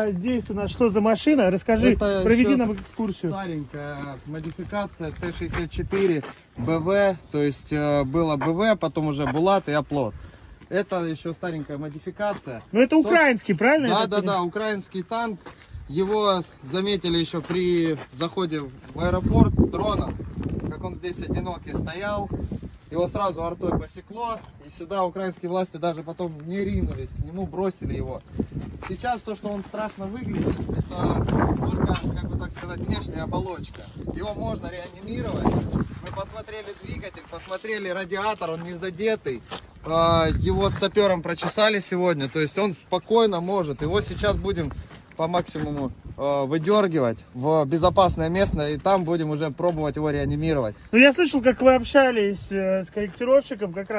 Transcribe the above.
А здесь у нас что за машина? Расскажи, Это проведи нам экскурсию. Старенькая модификация Т-64 БВ, то есть э, было БВ, потом уже Булат и Оплот. Это еще старенькая модификация. Ну это украинский, правильно? Да, да, да, украинский танк. Его заметили еще при заходе в аэропорт дроном, как он здесь одинокий стоял. Его сразу артой посекло, и сюда украинские власти даже потом не ринулись к нему, бросили его. Сейчас то, что он страшно выглядит, это только, как бы так сказать, внешняя оболочка. Его можно реанимировать. Мы посмотрели двигатель, посмотрели радиатор, он не задетый. А, Его с сапером прочесали сегодня, то есть он спокойно может. Его сейчас будем по максимуму э, выдергивать в безопасное место, и там будем уже пробовать его реанимировать. Ну я слышал, как вы общались э, с корректировщиком как раз.